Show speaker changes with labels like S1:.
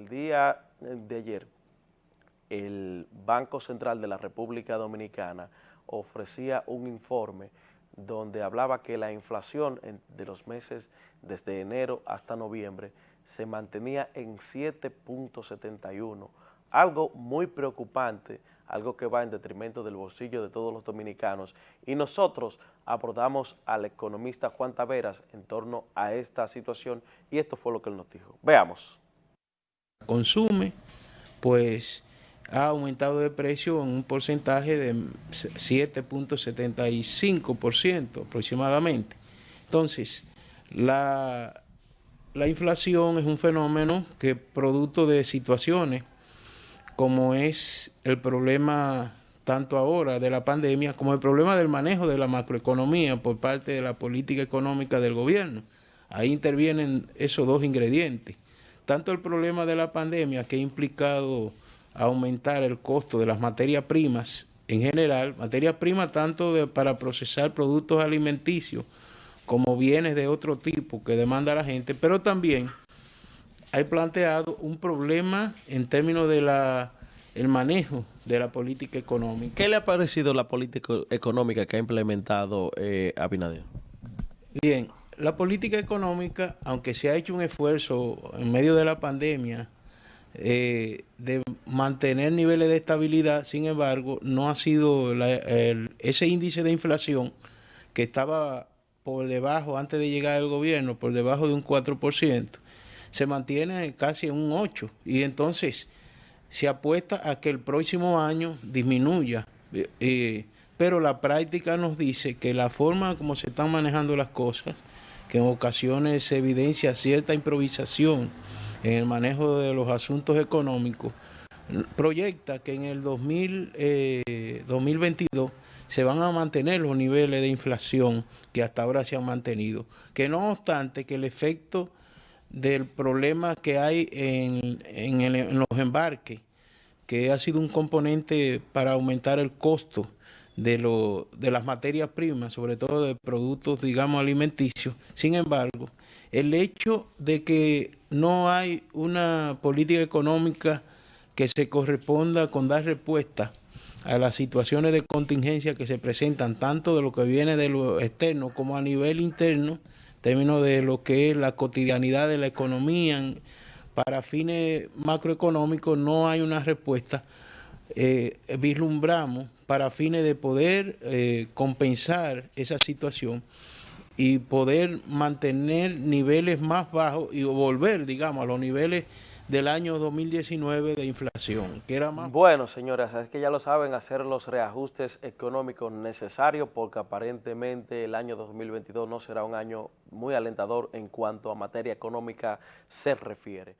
S1: el día de ayer, el Banco Central de la República Dominicana ofrecía un informe donde hablaba que la inflación de los meses desde enero hasta noviembre se mantenía en 7.71, algo muy preocupante, algo que va en detrimento del bolsillo de todos los dominicanos. Y nosotros abordamos al economista Juan Taveras en torno a esta situación y esto fue lo que él nos dijo. Veamos.
S2: Consume, pues ha aumentado de precio en un porcentaje de 7.75% aproximadamente. Entonces, la, la inflación es un fenómeno que producto de situaciones como es el problema tanto ahora de la pandemia como el problema del manejo de la macroeconomía por parte de la política económica del gobierno. Ahí intervienen esos dos ingredientes. Tanto el problema de la pandemia que ha implicado aumentar el costo de las materias primas en general, materias primas tanto para procesar productos alimenticios como bienes de otro tipo que demanda la gente, pero también hay planteado un problema en términos de la el manejo de la política económica.
S1: ¿Qué le ha parecido la política económica que ha implementado eh, Abinader?
S2: Bien, la política económica, aunque se ha hecho un esfuerzo en medio de la pandemia eh, de mantener niveles de estabilidad, sin embargo, no ha sido ese índice de inflación que estaba por debajo, antes de llegar al gobierno, por debajo de un 4%, se mantiene casi en un 8%. Y entonces se apuesta a que el próximo año disminuya. Eh, pero la práctica nos dice que la forma como se están manejando las cosas, que en ocasiones se evidencia cierta improvisación en el manejo de los asuntos económicos, proyecta que en el 2022 eh, se van a mantener los niveles de inflación que hasta ahora se han mantenido, que no obstante que el efecto del problema que hay en, en, los embarques, que ha sido un componente para aumentar el costo de, lo, de las materias primas, sobre todo de productos, digamos, alimenticios. Sin embargo, el hecho de que no hay una política económica que se corresponda con dar respuesta a las situaciones de contingencia que se presentan, tanto de lo que viene de lo externo como a nivel interno, términos de lo que es la cotidianidad de la economía, para fines macroeconómicos no hay una respuesta. Eh, vislumbramos para fines de poder eh, compensar esa situación y poder mantener niveles más bajos y volver, digamos, a los niveles del año 2019 de inflación, que era más...
S1: Bueno, señoras, es que ya lo saben, hacer los reajustes económicos necesarios porque aparentemente el año 2022 no será un año muy alentador en cuanto a materia económica se refiere.